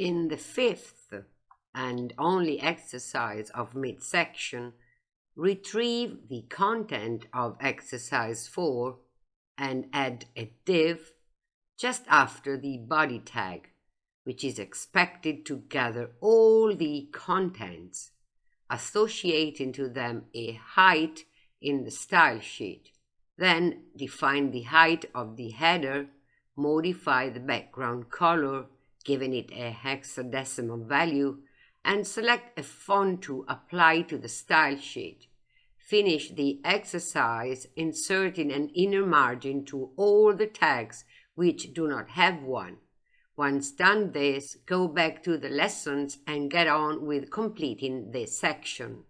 In the fifth and only exercise of midsection, retrieve the content of exercise 4 and add a div just after the body tag, which is expected to gather all the contents, associating to them a height in the style sheet. Then define the height of the header, modify the background color, giving it a hexadecimal value, and select a font to apply to the style sheet. Finish the exercise inserting an inner margin to all the tags which do not have one. Once done this, go back to the lessons and get on with completing this section.